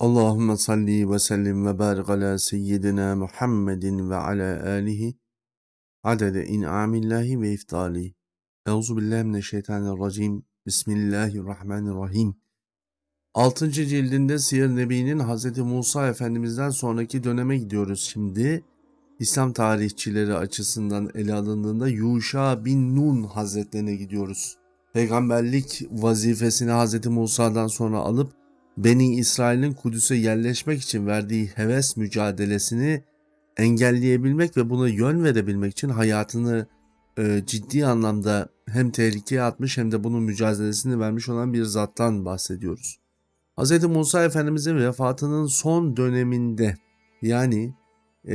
Allahümme salli ve sellim ve barik ala seyyidina Muhammedin ve ala alihi adede in'amillahi ve iftali. Euzu billahi mineşşeytanirracim. Bismillahirrahmanirrahim. 6. cildinde Siyer Nebi'nin Hz. Musa Efendimiz'den sonraki döneme gidiyoruz şimdi. İslam tarihçileri açısından ele alındığında Yuşa bin Nun Hazretlerine gidiyoruz. Peygamberlik vazifesini Hz. Musa'dan sonra alıp Beni İsrail'in Kudüs'e yerleşmek için verdiği heves mücadelesini engelleyebilmek ve buna yön verebilmek için hayatını e, ciddi anlamda hem tehlikeye atmış hem de bunun mücadelesini vermiş olan bir zattan bahsediyoruz. Hz. Musa Efendimizin vefatının son döneminde yani e,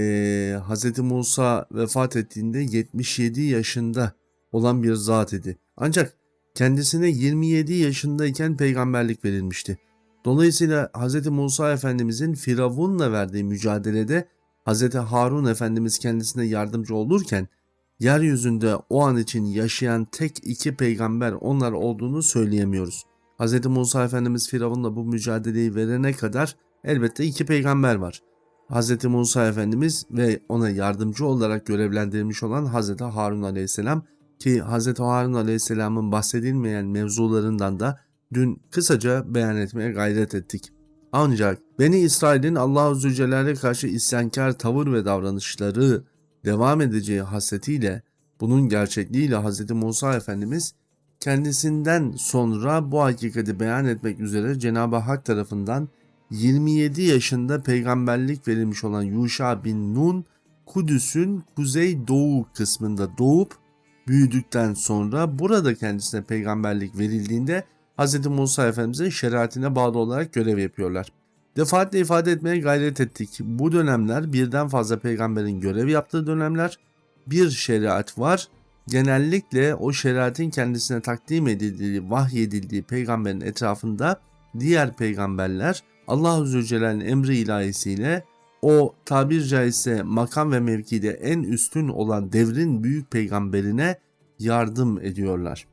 Hz. Musa vefat ettiğinde 77 yaşında olan bir zat idi. Ancak kendisine 27 yaşındayken peygamberlik verilmişti. Dolayısıyla Hz. Musa Efendimizin Firavun'la verdiği mücadelede Hz. Harun Efendimiz kendisine yardımcı olurken yeryüzünde o an için yaşayan tek iki peygamber onlar olduğunu söyleyemiyoruz. Hz. Musa Efendimiz Firavun'la bu mücadeleyi verene kadar elbette iki peygamber var. Hz. Musa Efendimiz ve ona yardımcı olarak görevlendirilmiş olan Hz. Harun Aleyhisselam ki Hz. Harun Aleyhisselam'ın bahsedilmeyen mevzularından da dün kısaca beyan etmeye gayret ettik. Ancak Beni İsrail'in Allah-u Zülcelal'e karşı isyankar tavır ve davranışları devam edeceği hasretiyle bunun gerçekliğiyle Hz. Musa Efendimiz kendisinden sonra bu hakikati beyan etmek üzere Cenab-ı Hak tarafından 27 yaşında peygamberlik verilmiş olan Yuşa bin Nun Kudüs'ün kuzey doğu kısmında doğup büyüdükten sonra burada kendisine peygamberlik verildiğinde Hz. Musa Efendimiz'in şeriatine bağlı olarak görev yapıyorlar. Defaatle ifade etmeye gayret ettik. Bu dönemler birden fazla peygamberin görev yaptığı dönemler. Bir şeriat var. Genellikle o şeriatin kendisine takdim edildiği, vahyedildiği peygamberin etrafında diğer peygamberler Allah-u Zülcelal'in emri ilahisiyle o tabir caizse makam ve mevkide en üstün olan devrin büyük peygamberine yardım ediyorlar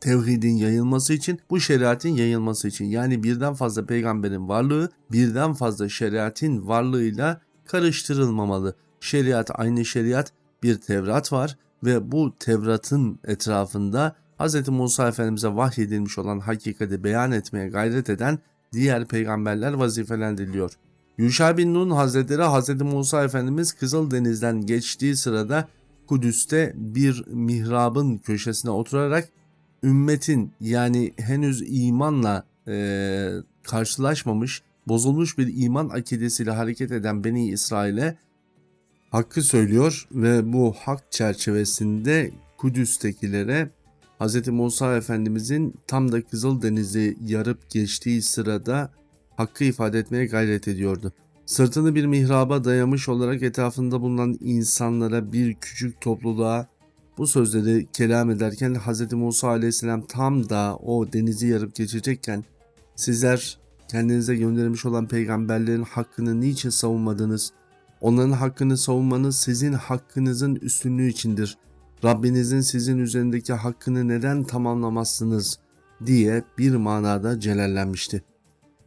tevhidin yayılması için, bu şeriatin yayılması için yani birden fazla peygamberin varlığı birden fazla şeriatin varlığıyla karıştırılmamalı. Şeriat aynı şeriat, bir Tevrat var ve bu Tevrat'ın etrafında Hz. Musa Efendimiz'e vahyedilmiş olan hakikati beyan etmeye gayret eden diğer peygamberler vazifelendiriliyor. Yuşa bin Nun Hazretleri Hz. Musa Efendimiz Kızıldeniz'den geçtiği sırada Kudüs'te bir mihrabın köşesine oturarak ümmetin yani henüz imanla e, karşılaşmamış, bozulmuş bir iman akidesiyle hareket eden Beni İsrail'e hakkı söylüyor ve bu hak çerçevesinde Kudüs'tekilere Hz. Musa Efendimizin tam da Kızıldeniz'i yarıp geçtiği sırada hakkı ifade etmeye gayret ediyordu. Sırtını bir mihraba dayamış olarak etrafında bulunan insanlara bir küçük topluluğa bu sözleri kelam ederken Hz. Musa aleyhisselam tam da o denizi yarıp geçecekken sizler kendinize gönderilmiş olan peygamberlerin hakkını niçin savunmadınız? Onların hakkını savunmanız sizin hakkınızın üstünlüğü içindir. Rabbinizin sizin üzerindeki hakkını neden tamamlamazsınız diye bir manada celallenmişti.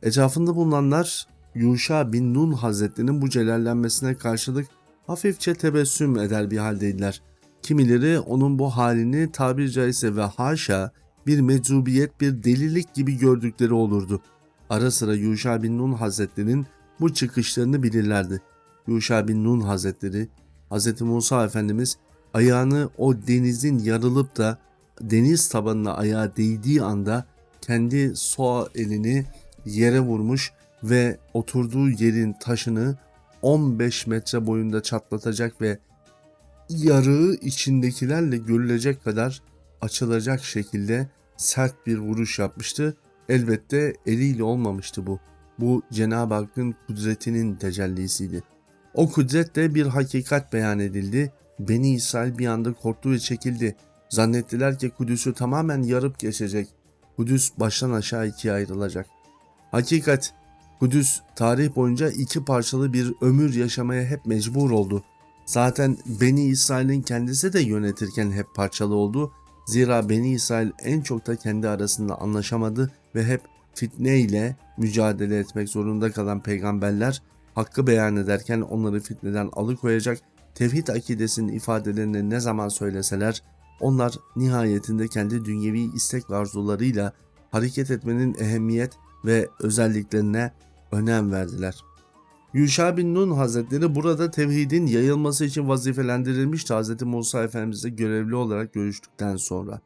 Etrafında bulunanlar Yuşa bin Nun Hazretlerinin bu celallenmesine karşılık hafifçe tebessüm eder bir haldeydiler. Kimileri onun bu halini tabir caizse ve haşa bir meczubiyet bir delilik gibi gördükleri olurdu. Ara sıra Yuşa bin Nun Hazretleri'nin bu çıkışlarını bilirlerdi. Yuşa bin Nun Hazretleri, Hz. Musa Efendimiz ayağını o denizin yarılıp da deniz tabanına ayağı değdiği anda kendi sol elini yere vurmuş ve oturduğu yerin taşını 15 metre boyunda çatlatacak ve yarığı içindekilerle görülecek kadar açılacak şekilde sert bir vuruş yapmıştı. Elbette eliyle olmamıştı bu. Bu Cenab-ı Hakk'ın kudretinin tecellisiydi. O kudretle bir hakikat beyan edildi. Beni İsrail bir anda korktu ve çekildi. Zannettiler ki Kudüs'ü tamamen yarıp geçecek. Kudüs baştan aşağı ikiye ayrılacak. Hakikat, Kudüs tarih boyunca iki parçalı bir ömür yaşamaya hep mecbur oldu. Zaten Beni İsrail'in kendisi de yönetirken hep parçalı oldu. Zira Beni İsrail en çok da kendi arasında anlaşamadı ve hep fitne ile mücadele etmek zorunda kalan peygamberler hakkı beyan ederken onları fitneden alıkoyacak tevhid akidesinin ifadelerini ne zaman söyleseler onlar nihayetinde kendi dünyevi istek ve arzularıyla hareket etmenin ehemmiyet ve özelliklerine önem verdiler. Yuşa bin Nun Hazretleri burada tevhidin yayılması için vazifelendirilmiş Hz. Musa Efendimiz'e görevli olarak görüştükten sonra.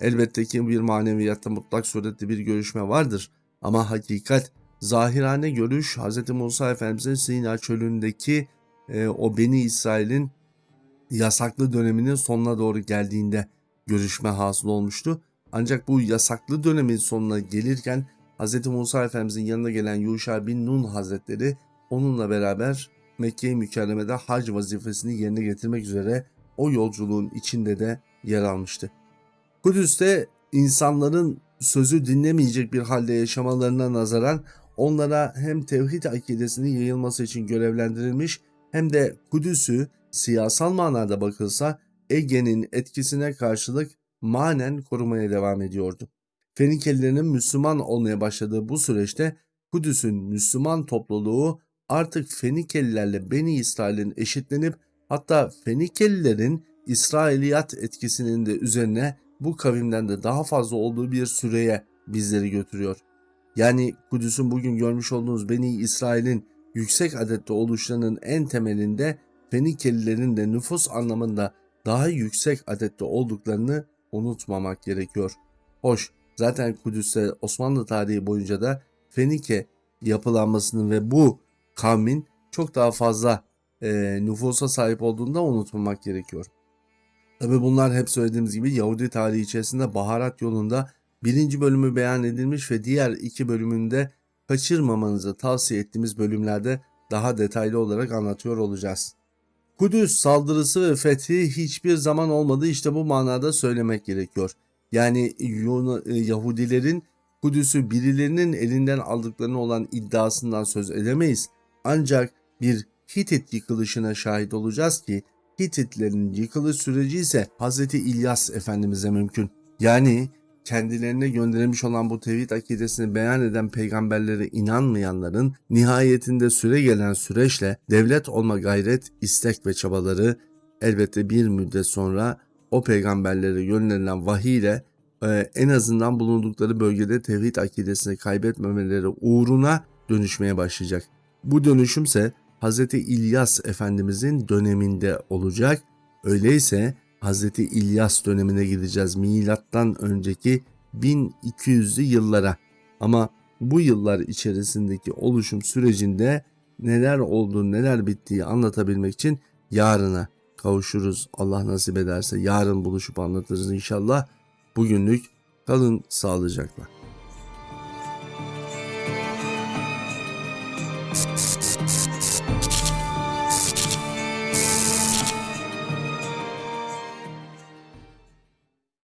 Elbette ki bir maneviyatta mutlak surette bir görüşme vardır ama hakikat, zahirane görüş Hz. Musa Efendimiz'in Sina çölündeki e, o Beni İsrail'in yasaklı döneminin sonuna doğru geldiğinde görüşme hasıl olmuştu. Ancak bu yasaklı dönemin sonuna gelirken Hz. Musa Efendimizin yanına gelen Yuşa bin Nun Hazretleri onunla beraber Mekke-i Mükerreme'de hac vazifesini yerine getirmek üzere o yolculuğun içinde de yer almıştı. Kudüs'te insanların sözü dinlemeyecek bir halde yaşamalarına nazaran onlara hem tevhid akidesinin yayılması için görevlendirilmiş hem de Kudüs'ü siyasal manada bakılsa Ege'nin etkisine karşılık manen korumaya devam ediyordu. Fenikelilerin Müslüman olmaya başladığı bu süreçte Kudüs'ün Müslüman topluluğu artık Fenikelilerle Beni İsrail'in eşitlenip hatta Fenikelilerin İsrailiyat etkisinin de üzerine bu kavimden de daha fazla olduğu bir süreye bizleri götürüyor. Yani Kudüs'ün bugün görmüş olduğunuz Beni İsrail'in yüksek adette oluşlarının en temelinde Fenikelilerin de nüfus anlamında daha yüksek adette olduklarını unutmamak gerekiyor. Hoş, zaten Kudüs'te Osmanlı tarihi boyunca da Fenike yapılanmasının ve bu kavmin çok daha fazla e, nüfusa sahip olduğunu da unutmamak gerekiyor. Tabi bunlar hep söylediğimiz gibi Yahudi tarihi içerisinde baharat yolunda birinci bölümü beyan edilmiş ve diğer iki bölümünde kaçırmamanızı tavsiye ettiğimiz bölümlerde daha detaylı olarak anlatıyor olacağız. Kudüs saldırısı ve fethi hiçbir zaman olmadı işte bu manada söylemek gerekiyor. Yani Yahudilerin Kudüs'ü birilerinin elinden aldıklarını olan iddiasından söz edemeyiz. Ancak bir Hitit yıkılışına şahit olacağız ki Hititlerin yıkılış süreci ise Hz. İlyas Efendimiz'e mümkün. Yani kendilerine gönderilmiş olan bu tevhid akidesini beyan eden peygamberlere inanmayanların nihayetinde süre gelen süreçle devlet olma gayret, istek ve çabaları elbette bir müddet sonra o peygamberlere gönderilen vahiy ile e, en azından bulundukları bölgede tevhid akidesini kaybetmemeleri uğruna dönüşmeye başlayacak. Bu dönüşümse Hz. İlyas Efendimizin döneminde olacak. Öyleyse Hz. İlyas dönemine gideceğiz milattan önceki 1200'lü yıllara. Ama bu yıllar içerisindeki oluşum sürecinde neler oldu neler bittiği anlatabilmek için yarına kavuşuruz. Allah nasip ederse yarın buluşup anlatırız inşallah. Bugünlük kalın sağlıcakla. you